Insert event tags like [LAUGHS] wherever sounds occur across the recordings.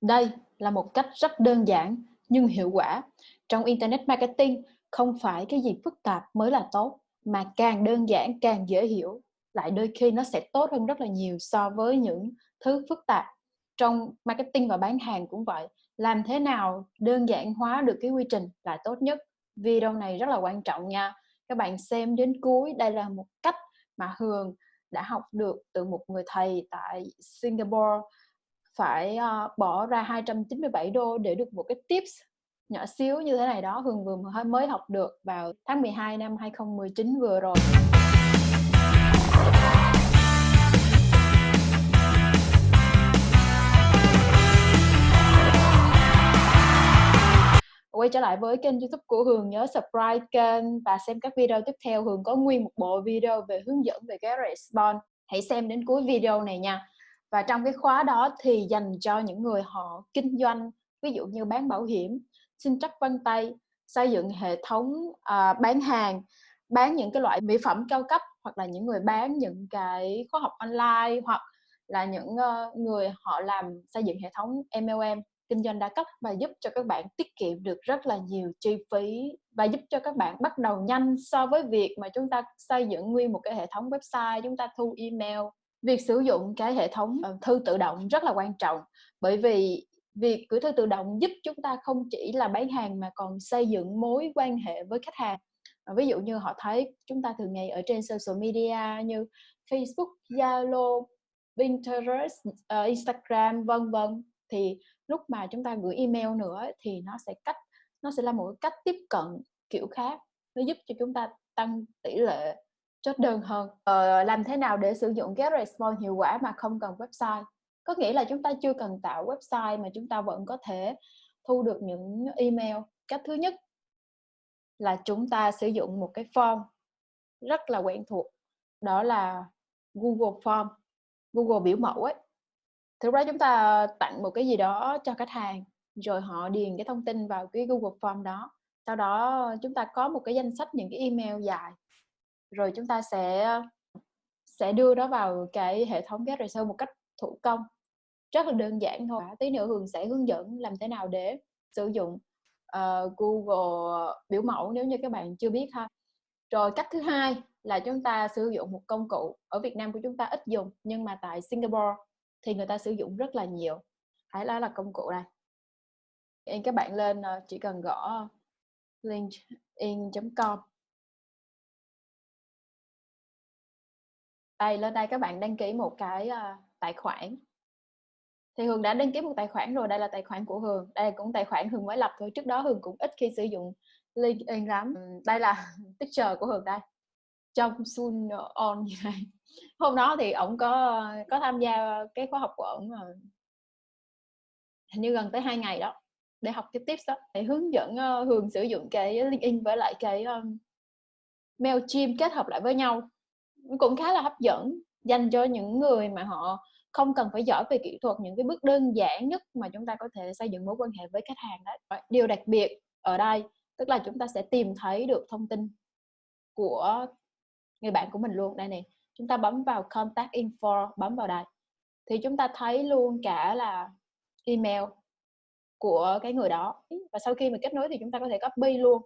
Đây là một cách rất đơn giản nhưng hiệu quả. Trong Internet Marketing, không phải cái gì phức tạp mới là tốt, mà càng đơn giản càng dễ hiểu, lại đôi khi nó sẽ tốt hơn rất là nhiều so với những thứ phức tạp. Trong marketing và bán hàng cũng vậy, làm thế nào đơn giản hóa được cái quy trình là tốt nhất. Video này rất là quan trọng nha. Các bạn xem đến cuối, đây là một cách mà Hường đã học được từ một người thầy tại Singapore phải uh, bỏ ra 297 đô để được một cái tips nhỏ xíu như thế này đó. Hường vừa mới học được vào tháng 12 năm 2019 vừa rồi. Quay trở lại với kênh youtube của Hường nhớ subscribe kênh và xem các video tiếp theo. Hường có nguyên một bộ video về hướng dẫn về cái response hãy xem đến cuối video này nha và trong cái khóa đó thì dành cho những người họ kinh doanh ví dụ như bán bảo hiểm xin trắc vân tay xây dựng hệ thống à, bán hàng bán những cái loại mỹ phẩm cao cấp hoặc là những người bán những cái khóa học online hoặc là những uh, người họ làm xây dựng hệ thống MLM kinh doanh đa cấp và giúp cho các bạn tiết kiệm được rất là nhiều chi phí và giúp cho các bạn bắt đầu nhanh so với việc mà chúng ta xây dựng nguyên một cái hệ thống website chúng ta thu email việc sử dụng cái hệ thống ờ, thư tự động rất là quan trọng. Bởi vì việc gửi thư tự động giúp chúng ta không chỉ là bán hàng mà còn xây dựng mối quan hệ với khách hàng. Ờ, ví dụ như họ thấy chúng ta thường ngày ở trên social media như Facebook, Zalo, Pinterest, uh, Instagram vân vân. Thì lúc mà chúng ta gửi email nữa thì nó sẽ cách nó sẽ là một cách tiếp cận kiểu khác. Nó giúp cho chúng ta tăng tỷ lệ chốt đơn hơn. Ờ, làm thế nào để sử dụng get response hiệu quả mà không cần website? Có nghĩa là chúng ta chưa cần tạo website mà chúng ta vẫn có thể thu được những email. Cách thứ nhất là chúng ta sử dụng một cái form rất là quen thuộc đó là Google Form Google biểu mẫu ấy. Thực ra chúng ta tặng một cái gì đó cho khách hàng rồi họ điền cái thông tin vào cái Google Form đó. Sau đó chúng ta có một cái danh sách những cái email dài rồi chúng ta sẽ ờ, sẽ đưa nó vào cái hệ thống get result một cách thủ công. Rất là đơn giản thôi. Tí nữa Hường sẽ hướng dẫn làm thế nào để sử dụng uh, Google biểu mẫu nếu như các bạn chưa biết ha. Rồi cách thứ hai là chúng ta sử dụng một công cụ ở Việt Nam của chúng ta ít dùng nhưng mà tại Singapore thì người ta sử dụng rất là nhiều. Hãy là là công cụ này. Các bạn lên ờ, chỉ cần gõ linkedin.com đây lên đây các bạn đăng ký một cái uh, tài khoản. Thì Hường đã đăng ký một tài khoản rồi đây là tài khoản của Hường. Đây cũng tài khoản Hường mới lập thôi trước đó Hường cũng ít khi sử dụng LinkedIn lắm. Đây là [LAUGHS] picture của Hường đây. Trong Sun On như này. Hôm đó thì ổng có có tham gia cái khóa học của ổng ờ, hình như gần tới hai ngày đó để học cái tips đó. Để hướng dẫn ờ, Hường sử dụng cái LinkedIn với lại cái um, Mailchimp kết hợp lại với nhau cũng khá là hấp dẫn dành cho những người mà họ không cần phải giỏi về kỹ thuật những cái bước đơn giản nhất mà chúng ta có thể xây dựng mối quan hệ với khách hàng đó. Điều đặc biệt ở đây tức là chúng ta sẽ tìm thấy được thông tin của người bạn của mình luôn. Đây này chúng ta bấm vào contact info bấm vào đây thì chúng ta thấy luôn cả là email của cái người đó. Và sau khi mà kết nối thì chúng ta có thể copy luôn.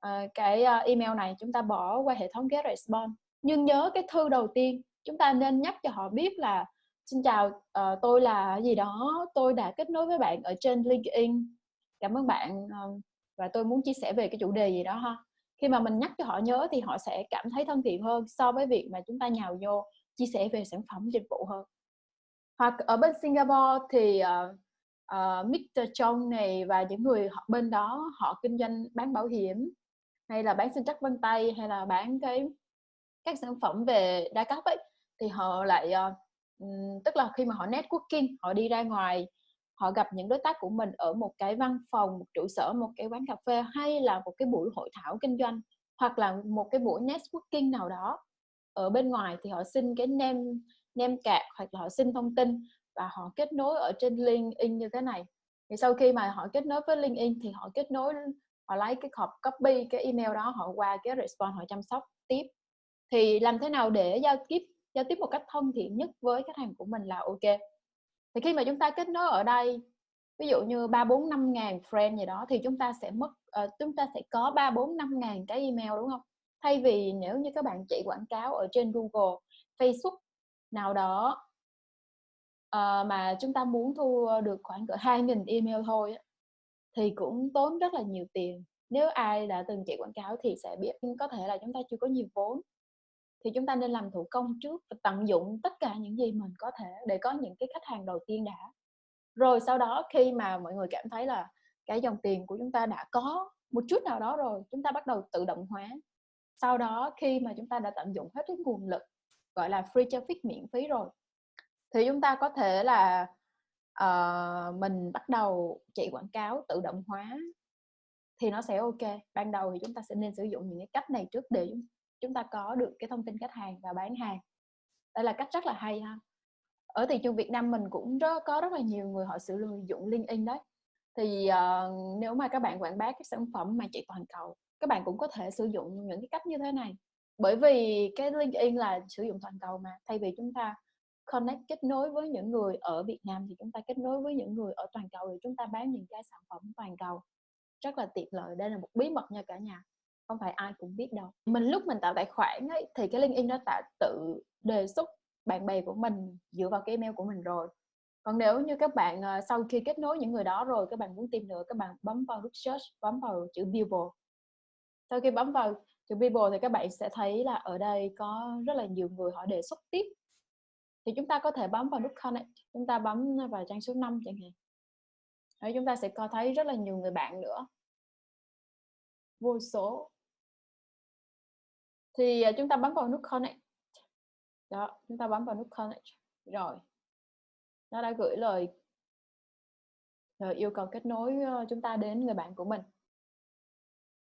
À, cái ờ, email này chúng ta bỏ qua hệ thống get response nhưng nhớ cái thư đầu tiên chúng ta nên nhắc cho họ biết là xin chào uh, tôi là gì đó tôi đã kết nối với bạn ở trên LinkedIn cảm ơn bạn uh, và tôi muốn chia sẻ về cái chủ đề gì đó ha khi mà mình nhắc cho họ nhớ thì họ sẽ cảm thấy thân thiện hơn so với việc mà chúng ta nhào vô chia sẻ về sản phẩm dịch vụ hơn hoặc ở bên Singapore thì uh, uh, Mr. Chong này và những người họ bên đó họ kinh doanh bán bảo hiểm hay là bán sinh trắc vân tay hay là bán cái các sản phẩm về đa cấp ấy thì họ lại uh, tức là khi mà họ networking họ đi ra ngoài họ gặp những đối tác của mình ở một cái văn phòng một trụ sở một cái quán cà phê hay là một cái buổi hội thảo kinh doanh hoặc là một cái buổi networking nào đó. Ở bên ngoài thì họ xin cái nem nem cạc hoặc là họ xin thông tin và họ kết nối ở trên LinkedIn như thế này. Thì sau khi mà họ kết nối với LinkedIn thì họ kết nối họ lấy cái hộp copy cái email đó họ qua cái response họ chăm sóc tiếp thì làm thế nào để giao tiếp giao tiếp một cách thân thiện nhất với khách hàng của mình là ok. Thì khi mà chúng ta kết nối ở đây ví dụ như ba bốn năm ngàn friend gì đó thì chúng ta sẽ mất uh, chúng ta sẽ có ba bốn năm ngàn cái email đúng không? Thay vì nếu như các bạn chạy quảng cáo ở trên Google Facebook nào đó uh, mà chúng ta muốn thu được khoảng cỡ hai nghìn email thôi thì cũng tốn rất là nhiều tiền. Nếu ai đã từng chạy quảng cáo thì sẽ biết có thể là chúng ta chưa có nhiều vốn thì chúng ta nên làm thủ công trước và tận dụng tất cả những gì mình có thể để có những cái khách hàng đầu tiên đã. Rồi sau đó khi mà mọi người cảm thấy là cái dòng tiền của chúng ta đã có một chút nào đó rồi chúng ta bắt đầu tự động hóa. Sau đó khi mà chúng ta đã tận dụng hết cái nguồn lực gọi là free traffic miễn phí rồi thì chúng ta có thể là uh, mình bắt đầu chạy quảng cáo tự động hóa. Thì nó sẽ ok. Ban đầu thì chúng ta sẽ nên sử dụng những cái cách này trước để chúng ta có được cái thông tin khách hàng và bán hàng. Đây là cách rất là hay ha. Ở thị trường Việt Nam mình cũng rất, có rất là nhiều người họ sử dụng LinkedIn đấy. Thì uh, nếu mà các bạn quảng bá các sản phẩm mà chạy toàn cầu các bạn cũng có thể sử dụng những cái cách như thế này. Bởi vì cái LinkedIn là sử dụng toàn cầu mà thay vì chúng ta connect kết nối với những người ở Việt Nam thì chúng ta kết nối với những người ở toàn cầu để chúng ta bán những cái sản phẩm toàn cầu. Rất là tiện lợi đây là một bí mật nha cả nhà không phải ai cũng biết đâu. Mình lúc mình tạo tài khoản ấy, thì cái LinkedIn nó đã tự đề xuất bạn bè của mình dựa vào cái email của mình rồi. Còn nếu như các bạn ờ, sau khi kết nối những người đó rồi các bạn muốn tìm nữa các bạn bấm vào nút search bấm vào chữ people sau khi bấm vào chữ people thì các bạn sẽ thấy là ở đây có rất là nhiều người họ đề xuất tiếp. Thì chúng ta có thể bấm vào nút connect chúng ta bấm vào trang số 5 chẳng hạn. Đấy, chúng ta sẽ có thấy rất là nhiều người bạn nữa. Vô số thì à, chúng ta bấm vào nút connect. Đó, chúng ta bấm vào nút connect. Rồi. Nó đã gửi lời rồi yêu cầu kết nối ờ, chúng ta đến người bạn của mình.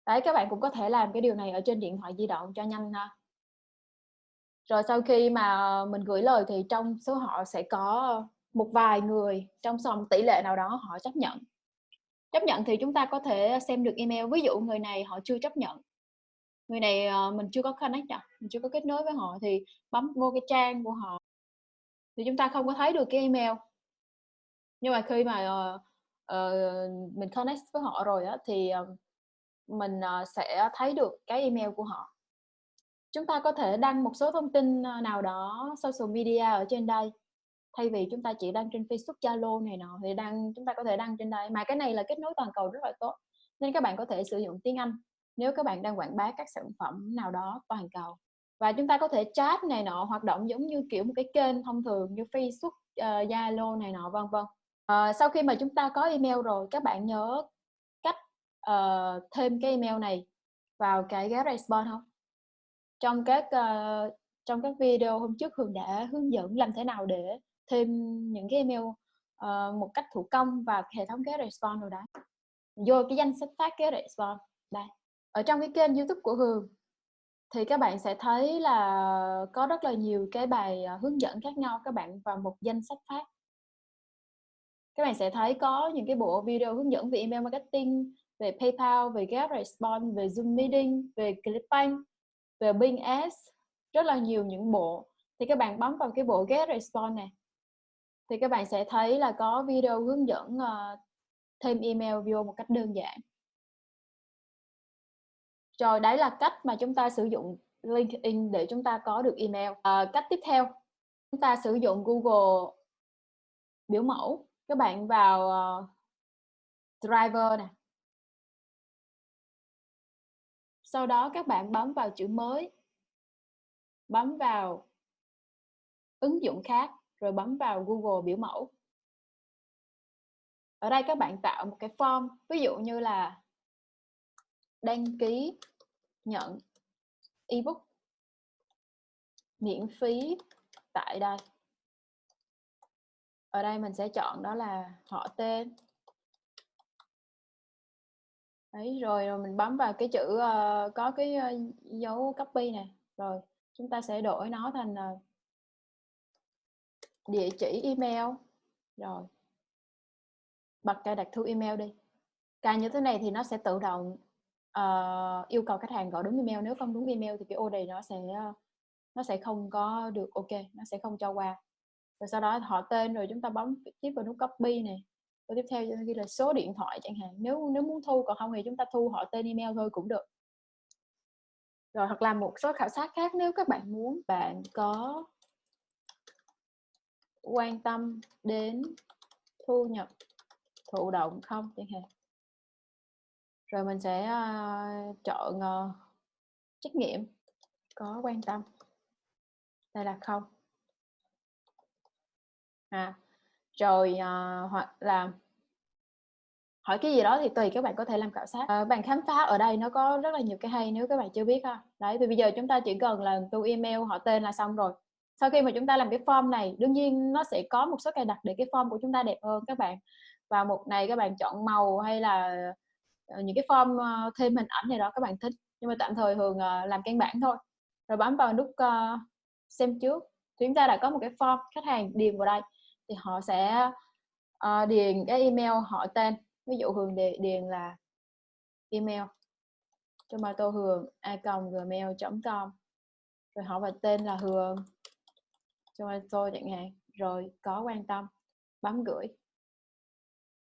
Đấy, các bạn cũng có thể làm cái điều này ở trên điện thoại di động cho nhanh ha. Rồi sau khi mà mình gửi lời thì trong số họ sẽ có một vài người trong dòng tỷ lệ nào đó họ chấp nhận. Chấp nhận thì chúng ta có thể xem được email. Ví dụ người này họ chưa chấp nhận người này uh, mình chưa có connect à, mình chưa có kết nối với họ thì bấm vô cái trang của họ thì chúng ta không có thấy được cái email. Nhưng mà khi mà uh, uh, mình connect với họ rồi á thì uh, mình uh, sẽ thấy được cái email của họ. Chúng ta có thể đăng một số thông tin nào đó social media ở trên đây. Thay vì chúng ta chỉ đăng trên Facebook, Zalo này nọ thì đăng chúng ta có thể đăng trên đây. Mà cái này là kết nối toàn cầu rất là tốt nên các bạn có thể sử dụng tiếng Anh nếu các bạn đang quảng bá các sản phẩm nào đó toàn cầu và chúng ta có thể chat này nọ hoạt động giống như kiểu một cái kênh thông thường như Facebook, uh, Zalo này nọ vân vân. Uh, sau khi mà chúng ta có email rồi các bạn nhớ cách uh, thêm cái email này vào cái GetResponse không? Trong các uh, trong các video hôm trước Hường đã hướng dẫn làm thế nào để thêm những cái email uh, một cách thủ công vào hệ thống GetResponse rồi đó. Vô cái danh sách phát GetResponse đây ở trong cái kênh youtube của Hường thì các bạn sẽ thấy là có rất là nhiều cái bài à, hướng dẫn khác nhau các bạn vào một danh sách phát. Các bạn sẽ thấy có những cái bộ video hướng dẫn về email marketing về PayPal, về GetResponse, về Zoom Meeting, về Clickbank, về Bing Ads rất là nhiều những bộ. Thì các bạn bấm vào cái bộ GetResponse này thì các bạn sẽ thấy là có video hướng dẫn uh, thêm email vô một cách đơn giản rồi đấy là cách mà chúng ta sử dụng LinkedIn để chúng ta có được email. À, cách tiếp theo, chúng ta sử dụng Google biểu mẫu. Các bạn vào uh, Driver nè. Sau đó các bạn bấm vào chữ mới. Bấm vào ứng dụng khác rồi bấm vào Google biểu mẫu. Ở đây các bạn tạo một cái form, ví dụ như là đăng ký nhận ebook miễn phí tại đây. Ở đây mình sẽ chọn đó là họ tên. Đấy rồi, rồi mình bấm vào cái chữ uh, có cái uh, dấu copy này rồi chúng ta sẽ đổi nó thành uh, địa chỉ email. Rồi bật cài đặt thu email đi. Cài như thế này thì nó sẽ tự động uh, yêu cầu khách hàng gọi đúng email nếu không đúng email thì cái order nó sẽ ờ, nó sẽ không có được ok nó sẽ không cho qua. Rồi sau đó họ tên rồi chúng ta bấm tiếp vào nút copy này rồi tiếp theo ghi là số điện thoại chẳng hạn nếu nếu muốn thu còn không thì chúng ta thu họ tên email thôi cũng được. Rồi hoặc là một số khảo sát khác nếu các bạn muốn bạn có quan tâm đến thu nhập thụ động không chẳng hạn rồi mình sẽ uh, chọn uh, trách nhiệm có quan tâm. Đây là không. À rồi uh, hoặc là hỏi cái gì đó thì tùy các bạn có thể làm khảo sát. À, bạn khám phá ở đây nó có rất là nhiều cái hay nếu các bạn chưa biết ha. Đấy thì bây giờ chúng ta chỉ cần là tu email họ tên là xong rồi. Sau khi mà chúng ta làm cái form này đương nhiên nó sẽ có một số cài đặt để cái form của chúng ta đẹp hơn các bạn. Và một này các bạn chọn màu hay là Ờ, những cái form ờ, thêm hình ảnh này đó các bạn thích. Nhưng mà tạm thời thường ờ, làm căn bản thôi. Rồi bấm vào nút xem trước. Thì chúng ta đã có một cái form khách hàng điền vào đây thì họ sẽ uh, điền cái email họ tên. Ví dụ hường điền, điền là email tomato hường a gmail com. Rồi họ vào tên là hường tomato chẳng hạn. Rồi có quan tâm bấm gửi.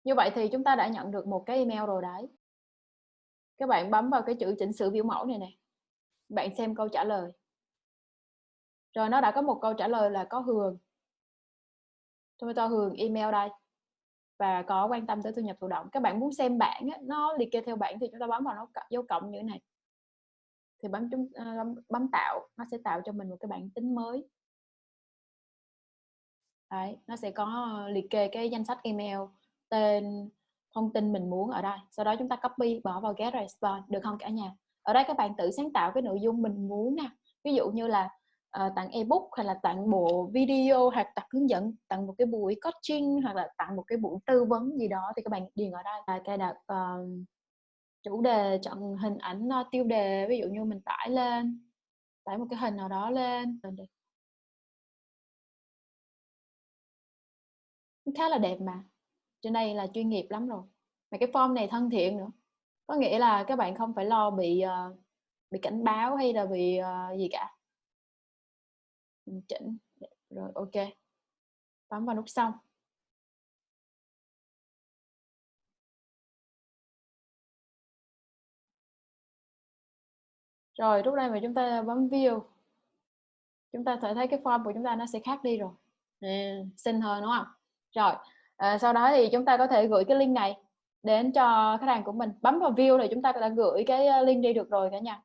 Như vậy thì chúng ta đã nhận được một cái email rồi đấy các bạn bấm vào cái chữ chỉnh sửa biểu mẫu này nè. Bạn xem câu trả lời. Rồi nó đã có một câu trả lời là có hường. Tôi cho hường email đây. Và có quan tâm tới thu nhập thụ động. Các bạn muốn xem bảng nó liệt kê theo bảng thì chúng ta bấm vào nó dấu cộng như thế này. Thì bấm chúng ờ, bấm tạo. Nó sẽ tạo cho mình một cái bảng tính mới. Đấy, nó sẽ có ờ, liệt kê cái danh sách email, tên thông tin mình muốn ở đây. Sau đó chúng ta copy bỏ vào get response được không cả nhà? Ở đây các bạn tự sáng tạo cái nội dung mình muốn nè. Ví dụ như là uh, tặng ebook hay là tặng bộ video hoặc tặng hướng dẫn tặng một cái buổi coaching hoặc là tặng một cái buổi tư vấn gì đó thì các bạn điền ở đây. Là cài đặt uh, chủ đề chọn hình ảnh uh, tiêu đề ví dụ như mình tải lên tải một cái hình nào đó lên khá là đẹp mà trên đây là chuyên nghiệp lắm rồi. Mà cái form này thân thiện nữa. Có nghĩa là các bạn không phải lo bị uh, bị cảnh báo hay là bị uh, gì cả. Mình chỉnh. Rồi ok. Bấm vào nút xong. Rồi lúc đây mà chúng ta bấm view chúng ta thể thấy cái form của chúng ta nó sẽ khác đi rồi. À, xinh hơn đúng không? Rồi à, sau đó thì chúng ta có thể gửi cái link này đến cho khách hàng của mình. Bấm vào view thì chúng ta đã gửi cái ờ, link đi được rồi cả nhà.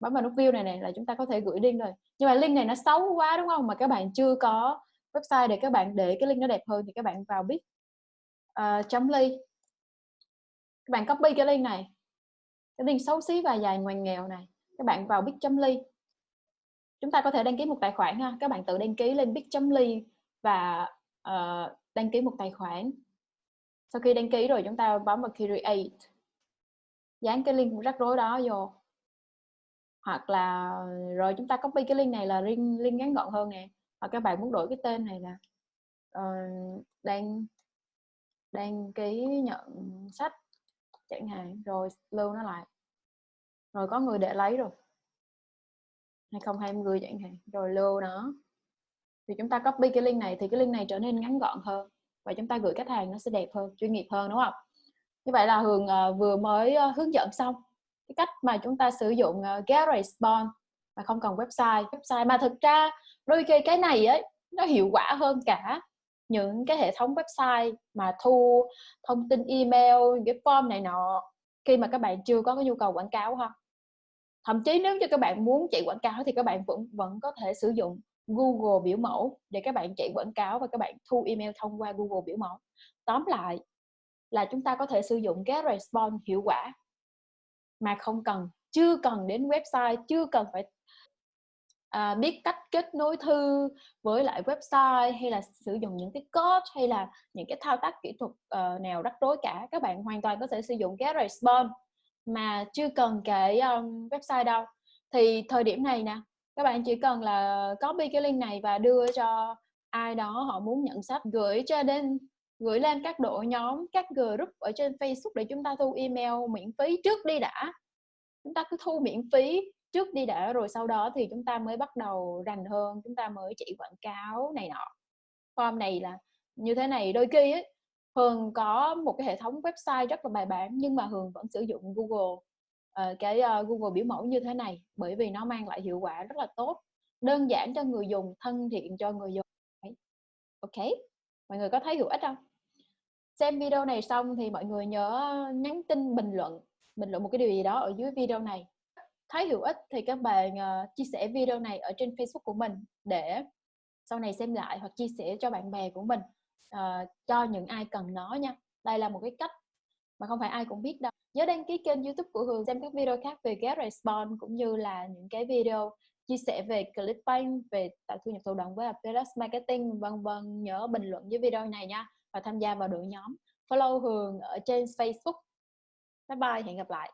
Bấm vào nút view này này là chúng ta có thể gửi link rồi. Nhưng mà link này nó xấu quá đúng không? Mà các bạn chưa có website để các bạn để cái link nó đẹp hơn thì các bạn vào bit uh, ờ, chấm ly. Các bạn copy cái link này. Cái link xấu xí và dài ngoằn nghèo này. Các bạn vào bit chấm ly. Chúng ta có thể đăng ký một tài khoản ha. Các bạn tự đăng ký lên bit chấm ly và uh, đăng ký một tài khoản. Sau khi đăng ký rồi chúng ta bấm vào create. Dán cái link rắc rối đó vô. Hoặc là rồi chúng ta copy cái link này là link link ngắn gọn hơn nè. Hoặc các bạn muốn đổi cái tên này là ờ, uh, đang đăng ký nhận sách chẳng hạn rồi lưu nó lại. Rồi có người để lấy rồi. 2020 chẳng hạn rồi lưu nó thì chúng ta copy cái link này thì cái link này trở nên ngắn gọn hơn và chúng ta gửi khách hàng nó sẽ đẹp hơn chuyên nghiệp hơn đúng không? Như vậy là Hường ờ, vừa mới ờ, hướng dẫn xong cái cách mà chúng ta sử dụng uh, get response mà không cần website. Website mà thực ra đôi khi cái này ấy nó hiệu quả hơn cả những cái hệ thống website mà thu thông tin email cái form này nọ khi mà các bạn chưa có cái nhu cầu quảng cáo ha. Thậm chí nếu như các bạn muốn chạy quảng cáo thì các bạn vẫn vẫn có thể sử dụng. Google biểu mẫu để các bạn chạy quảng cáo và các bạn thu email thông qua Google biểu mẫu. Tóm lại là chúng ta có thể sử dụng cái response hiệu quả mà không cần chưa cần đến website chưa cần phải à, biết cách kết nối thư với lại website hay là sử dụng những cái code hay là những cái thao tác kỹ thuật uh, nào rắc rối cả. Các bạn hoàn toàn có thể sử dụng cái response mà chưa cần cái um, website đâu. Thì thời điểm này nè các bạn chỉ cần là copy cái link này và đưa cho ai đó họ muốn nhận sách gửi cho đến gửi lên các đội nhóm các group ở trên Facebook để chúng ta thu email miễn phí trước đi đã. Chúng ta cứ thu miễn phí trước đi đã rồi sau đó thì chúng ta mới bắt đầu rành hơn chúng ta mới chỉ quảng cáo này nọ. Form này là như thế này đôi khi ấy, Hường có một cái hệ thống website rất là bài bản nhưng mà Hường vẫn sử dụng Google uh, cái uh, Google biểu mẫu như thế này bởi vì nó mang lại hiệu quả rất là tốt đơn giản cho người dùng thân thiện cho người dùng ok mọi người có thấy hữu ích không? Xem video này xong thì mọi người nhớ nhắn tin bình luận bình luận một cái điều gì đó ở dưới video này. Thấy hữu ích thì các bạn uh, chia sẻ video này ở trên Facebook của mình để sau này xem lại hoặc chia sẻ cho bạn bè của mình uh, cho những ai cần nó nha. Đây là một cái cách mà không phải ai cũng biết đâu. Nhớ đăng ký kênh youtube của Hường xem các video khác về Get Response cũng như là những cái video chia sẻ về Clickbank, về tạo thu nhập thụ động với Affiliate Marketing, vân vân. Nhớ bình luận dưới video này nha và tham gia vào đội nhóm. Follow Hường ở trên Facebook. Bye bye, hẹn gặp lại.